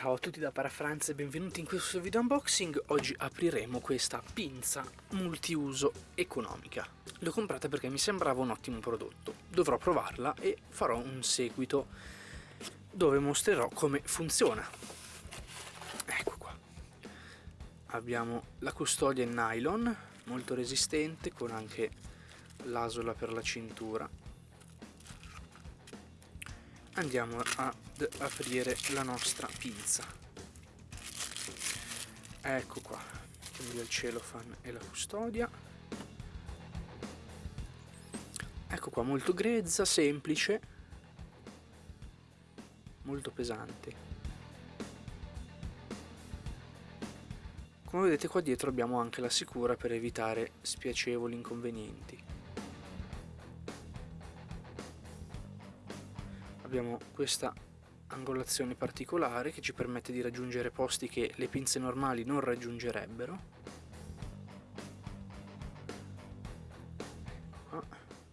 Ciao a tutti da Parafranz e benvenuti in questo video unboxing. Oggi apriremo questa pinza multiuso economica. L'ho comprata perché mi sembrava un ottimo prodotto. Dovrò provarla e farò un seguito dove mostrerò come funziona. Ecco qua. Abbiamo la custodia in nylon, molto resistente, con anche l'asola per la cintura andiamo ad aprire la nostra pinza. Ecco qua via il cellophane e la custodia. Ecco qua molto grezza, semplice. Molto pesante. Come vedete qua dietro abbiamo anche la sicura per evitare spiacevoli inconvenienti abbiamo questa angolazione particolare che ci permette di raggiungere posti che le pinze normali non raggiungerebbero. Qua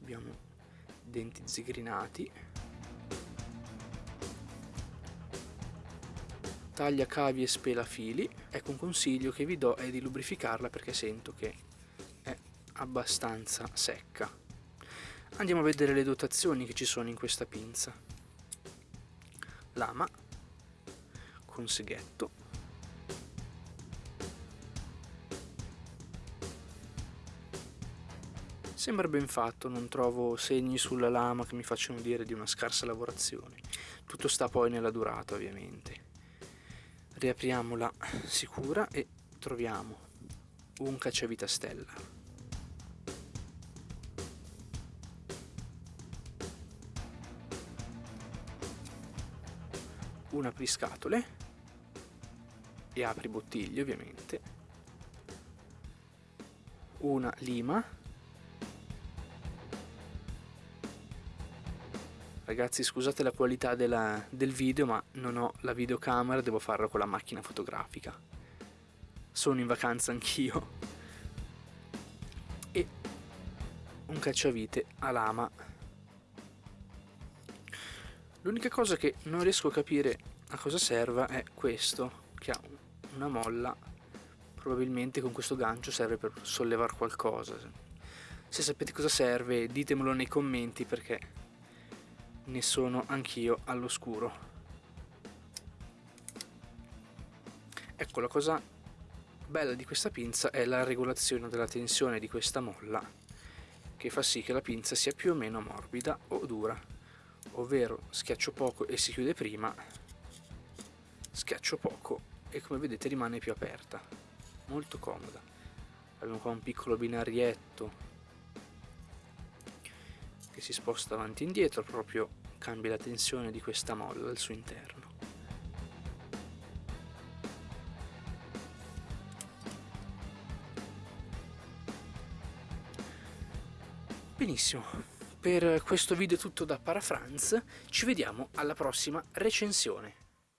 abbiamo denti zigrinati. Taglia cavi e spela fili ecco un consiglio che vi do è di lubrificarla perché sento che è abbastanza secca. Andiamo a vedere le dotazioni che ci sono in questa pinza lama con seghetto. Sembra ben fatto non trovo segni sulla lama che mi facciano dire di una scarsa lavorazione. Tutto sta poi nella durata ovviamente. Riapriamo la sicura e troviamo un cacciavita stella un apriscatole e apri bottiglie ovviamente. Una lima. Ragazzi scusate la qualità della, del video ma non ho la videocamera devo farlo con la macchina fotografica. Sono in vacanza anch'io. E un cacciavite a lama L'unica cosa che non riesco a capire a cosa serva è questo, che ha una molla, probabilmente con questo gancio serve per sollevare qualcosa. Se sapete cosa serve ditemelo nei commenti perché ne sono anch'io all'oscuro. Ecco la cosa bella di questa pinza è la regolazione della tensione di questa molla che fa sì che la pinza sia più o meno morbida o dura ovvero schiaccio poco e si chiude prima schiaccio poco e come vedete rimane più aperta molto comoda. Abbiamo qua un piccolo binarietto che si sposta avanti e indietro proprio cambia la tensione di questa molla al suo interno. Benissimo per questo video è tutto da Parafranz, ci vediamo alla prossima recensione.